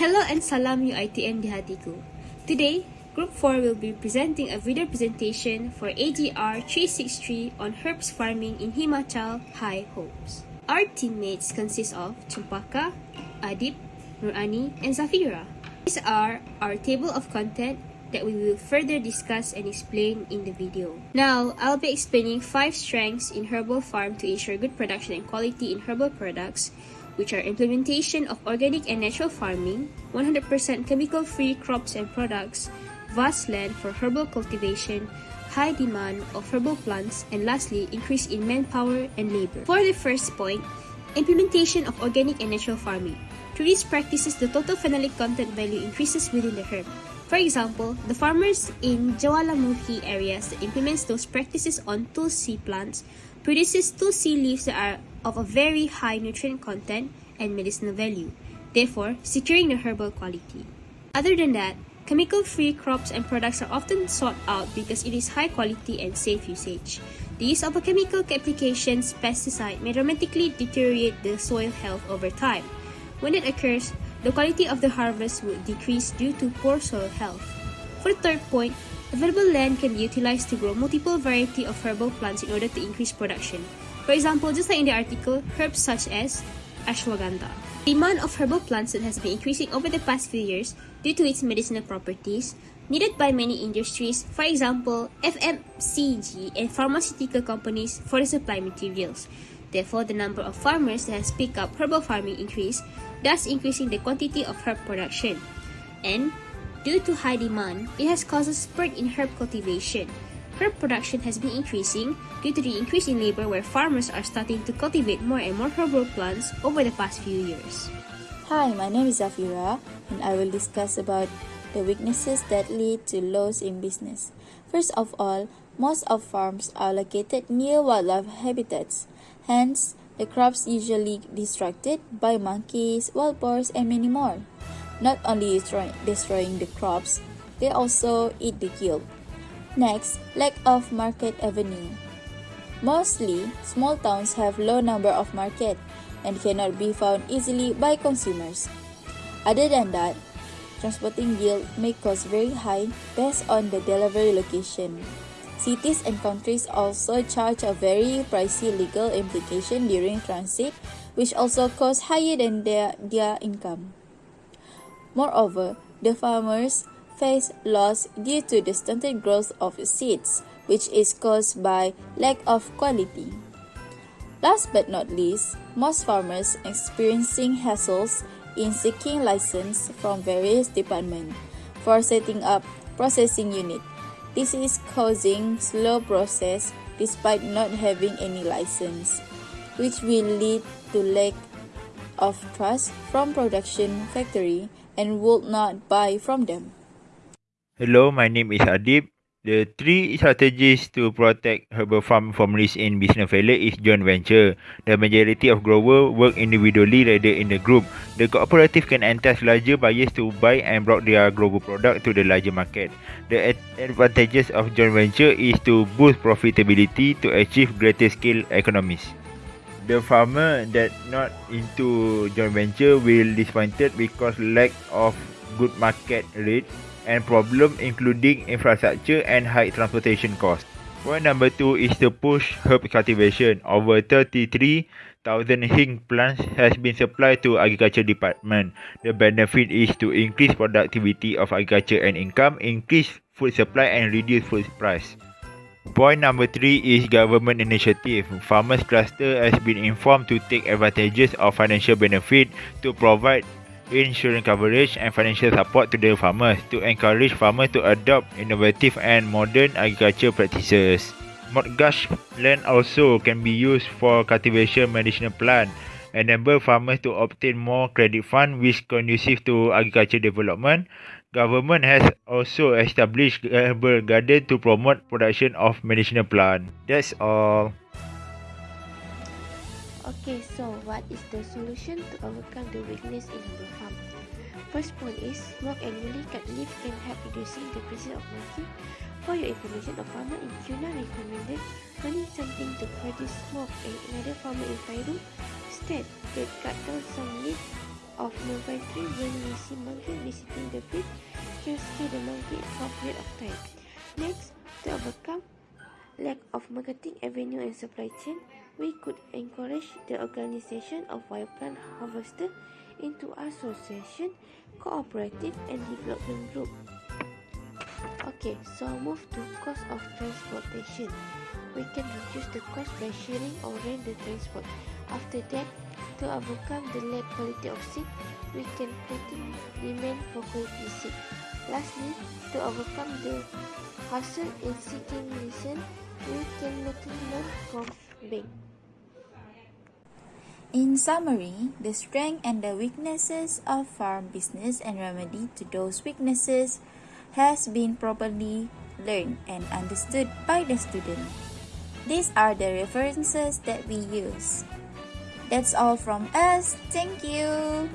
Hello and salam UITM di hatiku. Today, Group 4 will be presenting a video presentation for AGR 363 on herbs farming in Himachal High Hopes. Our teammates consist of Champaka, Adib, Nurani, and Zafira. These are our table of content that we will further discuss and explain in the video. Now, I'll be explaining 5 strengths in herbal farm to ensure good production and quality in herbal products which are implementation of organic and natural farming, 100% chemical-free crops and products, vast land for herbal cultivation, high demand of herbal plants, and lastly, increase in manpower and labor. For the first point, implementation of organic and natural farming. Through these practices, the total phenolic content value increases within the herb. For example, the farmers in Jawalamukhi areas that implements those practices on tulsi plants produces tulsi leaves that are of a very high nutrient content and medicinal value, therefore securing the herbal quality. Other than that, chemical-free crops and products are often sought out because it is high quality and safe usage. The use of a chemical application pesticide may dramatically deteriorate the soil health over time. When it occurs, the quality of the harvest would decrease due to poor soil health. For the third point, available land can be utilized to grow multiple variety of herbal plants in order to increase production. For example, just like in the article, herbs such as ashwagandha. The demand of herbal plants has been increasing over the past few years due to its medicinal properties needed by many industries, for example, FMCG and pharmaceutical companies for the supply materials. Therefore, the number of farmers that has picked up herbal farming increased, thus increasing the quantity of herb production. And due to high demand, it has caused a spurt in herb cultivation, herb production has been increasing due to the increase in labor where farmers are starting to cultivate more and more herbal plants over the past few years. Hi, my name is Zafira and I will discuss about the weaknesses that lead to loss in business. First of all, most of farms are located near wildlife habitats. Hence, the crops usually distracted by monkeys, wild boars, and many more. Not only destroying the crops, they also eat the yield. Next, lack of market avenue. Mostly, small towns have low number of market and cannot be found easily by consumers. Other than that, transporting yield may cost very high based on the delivery location. Cities and countries also charge a very pricey legal implication during transit, which also costs higher than their, their income. Moreover, the farmers face loss due to the stunted growth of seeds, which is caused by lack of quality. Last but not least, most farmers experiencing hassles in seeking license from various departments for setting up processing unit. This is causing slow process despite not having any license, which will lead to lack of trust from production factory and would not buy from them. Hello, my name is Adib. The three strategies to protect herbal farm from risk in business failure is joint venture. The majority of growers work individually rather in a group. The cooperative can entice larger buyers to buy and bring their grower product to the larger market. The advantages of joint venture is to boost profitability to achieve greater scale economies. The farmer that not into joint venture will disappointed because lack of good market rate and problem including infrastructure and high transportation costs. Point number two is to push herb cultivation. Over 33,000 hing plants has been supplied to agriculture department. The benefit is to increase productivity of agriculture and income, increase food supply and reduce food price. Point number three is government initiative. Farmers cluster has been informed to take advantages of financial benefit to provide insurance coverage and financial support to the farmers to encourage farmers to adopt innovative and modern agriculture practices. Mortgage land also can be used for cultivation medicinal plant, enable farmers to obtain more credit fund which conducive to agriculture development. Government has also established herbal garden to promote production of medicinal plant. That's all. Okay, so what is the solution to overcome the weakness in the farm? First point is smoke annually cut leaf can help reducing the presence of monkey. For your information, a farmer in Kuna recommended planting something to produce smoke and another farmer in Fairu said they cut down some leaf of inventory when we see monkey visiting the field can scare the monkey a period of time. Next, to overcome lack of marketing avenue and supply chain, we could encourage the organization of wild plant harvester into association, cooperative and development group. Okay, so move to cost of transportation. We can reduce the cost by sharing or rent the transport. After that, to overcome the lack quality of seed, we can create demand for quality seed. Lastly, to overcome the hassle in seeking license, we can make learn from bank. In summary, the strength and the weaknesses of farm business and remedy to those weaknesses has been properly learned and understood by the student. These are the references that we use. That's all from us. Thank you.